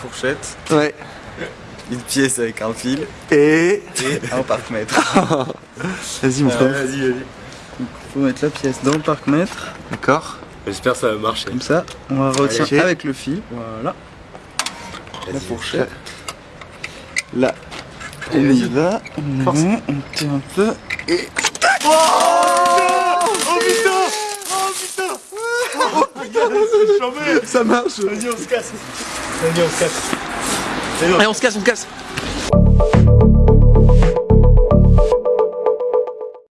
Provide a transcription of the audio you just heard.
fourchette, Ouais. une pièce avec un fil Et. et un parc-mètre. Vas-y, mon frère. vas-y, vas-y. Faut mettre la pièce dans le parc-mètre, D'accord. J'espère que ça va marcher. comme ça. On va retirer avec le fil. Voilà. La fourchette. Là. On y va. On y va. On tire un peu. Et. Ça marche. Vas-y, on se casse. Allez, on se casse. Allez, on se casse, on se casse.